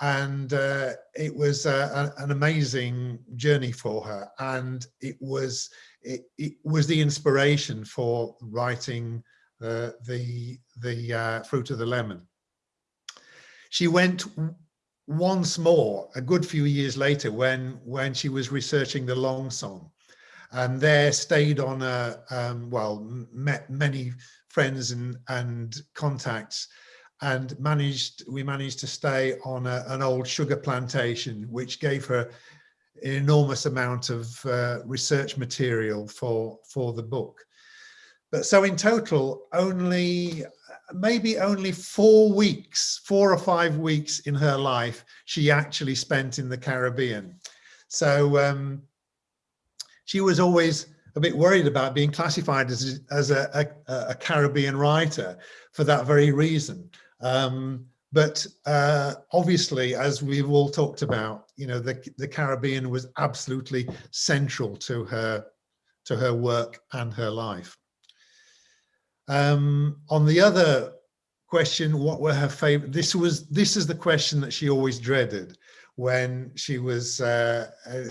S4: And uh, it was uh, an amazing journey for her. And it was, it, it was the inspiration for writing uh, the, the uh, Fruit of the Lemon. She went once more, a good few years later, when, when she was researching the Long Song and there stayed on a um, well met many friends and and contacts and managed we managed to stay on a, an old sugar plantation which gave her an enormous amount of uh, research material for for the book. But so in total only maybe only four weeks four or five weeks in her life she actually spent in the caribbean. So um, she was always a bit worried about being classified as, as a, a, a caribbean writer for that very reason um, but uh, obviously, as we've all talked about, you know, the, the Caribbean was absolutely central to her to her work and her life. Um, on the other question, what were her favorite? This was this is the question that she always dreaded when she was uh, uh,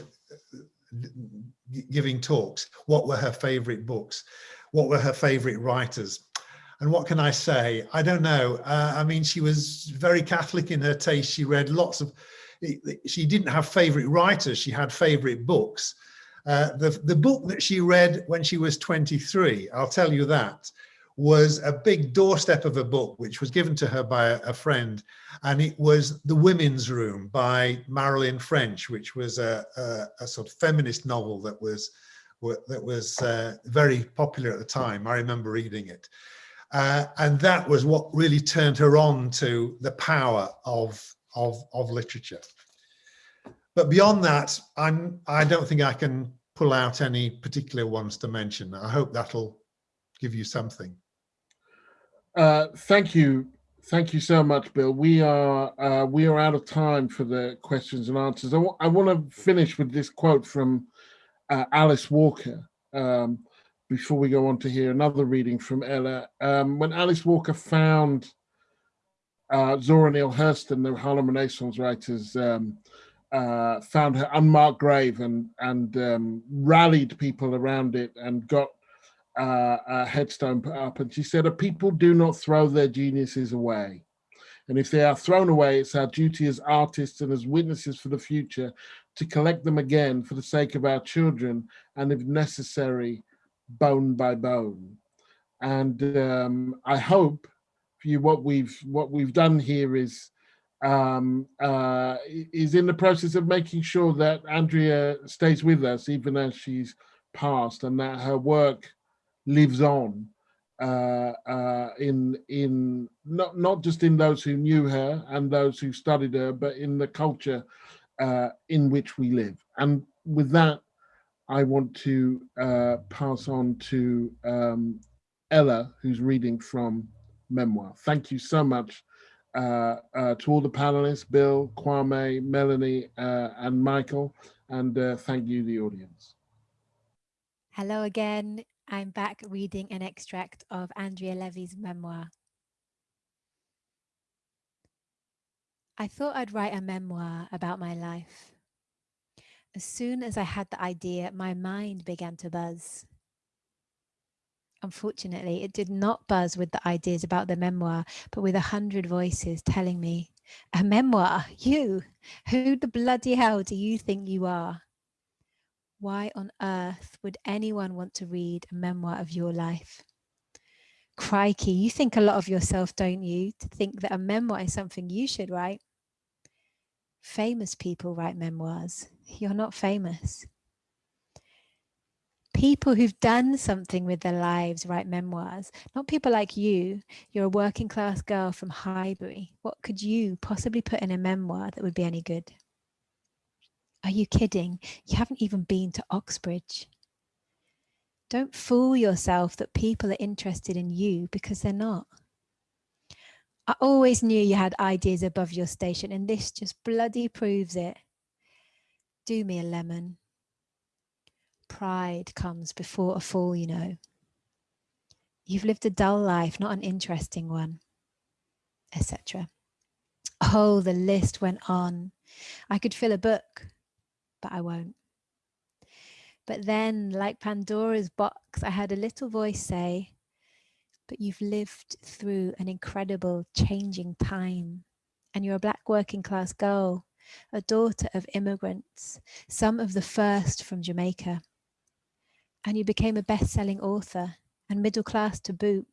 S4: giving talks. What were her favorite books? What were her favorite writers? And what can I say? I don't know. Uh, I mean, she was very Catholic in her taste. She read lots of, she didn't have favorite writers. She had favorite books. Uh, the, the book that she read when she was 23, I'll tell you that, was a big doorstep of a book which was given to her by a, a friend and it was The Women's Room by Marilyn French which was a, a, a sort of feminist novel that was that was uh, very popular at the time. I remember reading it. Uh, and that was what really turned her on to the power of, of, of literature. But beyond that, I'm, I don't think I can pull out any particular ones to mention. I hope that'll give you something.
S3: Uh, thank you. Thank you so much, Bill. We are uh, we are out of time for the questions and answers. I, I want to finish with this quote from uh, Alice Walker um, before we go on to hear another reading from Ella. Um, when Alice Walker found uh, Zora Neale Hurston, the Harlem Renaissance writers, um, uh, found her unmarked grave and and um, rallied people around it and got uh, a headstone put up. And she said, "A people do not throw their geniuses away." And if they are thrown away, it's our duty as artists and as witnesses for the future to collect them again for the sake of our children and if necessary, bone by bone. And um, I hope you what we've what we've done here is um, uh, is in the process of making sure that Andrea stays with us even as she's passed and that her work lives on uh, uh, in in not not just in those who knew her and those who studied her, but in the culture uh, in which we live. And with that, I want to uh, pass on to um, Ella, who's reading from Memoir. Thank you so much uh, uh, to all the panelists, Bill, Kwame, Melanie, uh, and Michael, and uh, thank you, the audience.
S2: Hello again. I'm back reading an extract of Andrea Levy's memoir. I thought I'd write a memoir about my life. As soon as I had the idea, my mind began to buzz. Unfortunately, it did not buzz with the ideas about the memoir, but with a hundred voices telling me, a memoir, you, who the bloody hell do you think you are? Why on earth would anyone want to read a memoir of your life? Crikey, you think a lot of yourself, don't you, to think that a memoir is something you should write? Famous people write memoirs. You're not famous. People who've done something with their lives write memoirs, not people like you. You're a working class girl from Highbury. What could you possibly put in a memoir that would be any good? Are you kidding? You haven't even been to Oxbridge. Don't fool yourself that people are interested in you because they're not. I always knew you had ideas above your station and this just bloody proves it. Do me a lemon. Pride comes before a fall, you know. You've lived a dull life, not an interesting one, etc. Oh, the list went on. I could fill a book, but I won't. But then, like Pandora's box, I heard a little voice say, but you've lived through an incredible changing time and you're a black working class girl, a daughter of immigrants, some of the first from Jamaica. And you became a best-selling author and middle class to boot.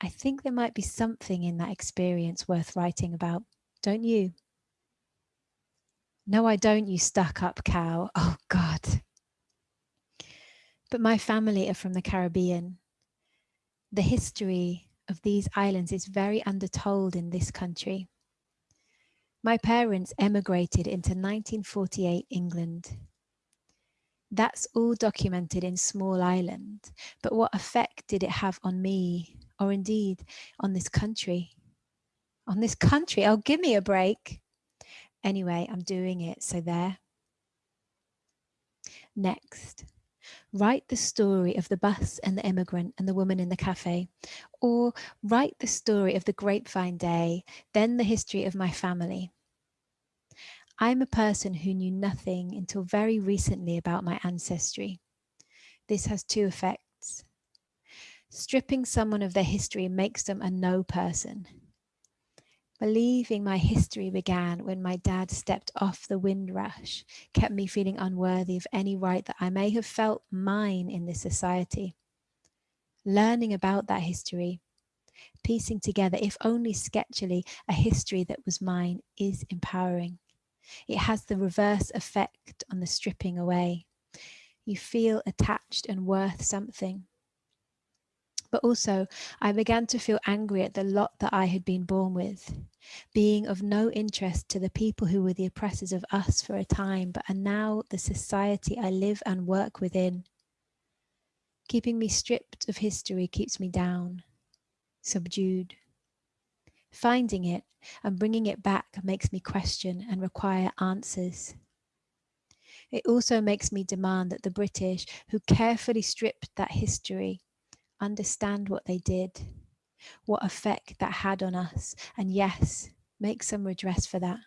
S2: I think there might be something in that experience worth writing about, don't you? No, I don't, you stuck up cow. Oh God. But my family are from the Caribbean the history of these islands is very undertold in this country. My parents emigrated into 1948 England. That's all documented in Small Island, but what effect did it have on me, or indeed on this country? On this country, oh, give me a break. Anyway, I'm doing it, so there. Next, Write the story of the bus and the immigrant and the woman in the cafe, or write the story of the grapevine day, then the history of my family. I'm a person who knew nothing until very recently about my ancestry. This has two effects. Stripping someone of their history makes them a no person. Believing my history began when my dad stepped off the windrush kept me feeling unworthy of any right that I may have felt mine in this society. learning about that history, piecing together, if only sketchily, a history that was mine is empowering. It has the reverse effect on the stripping away. You feel attached and worth something. But also, I began to feel angry at the lot that I had been born with, being of no interest to the people who were the oppressors of us for a time, but are now the society I live and work within. Keeping me stripped of history keeps me down, subdued. Finding it and bringing it back makes me question and require answers. It also makes me demand that the British, who carefully stripped that history, understand what they did, what effect that had on us, and yes, make some redress for that.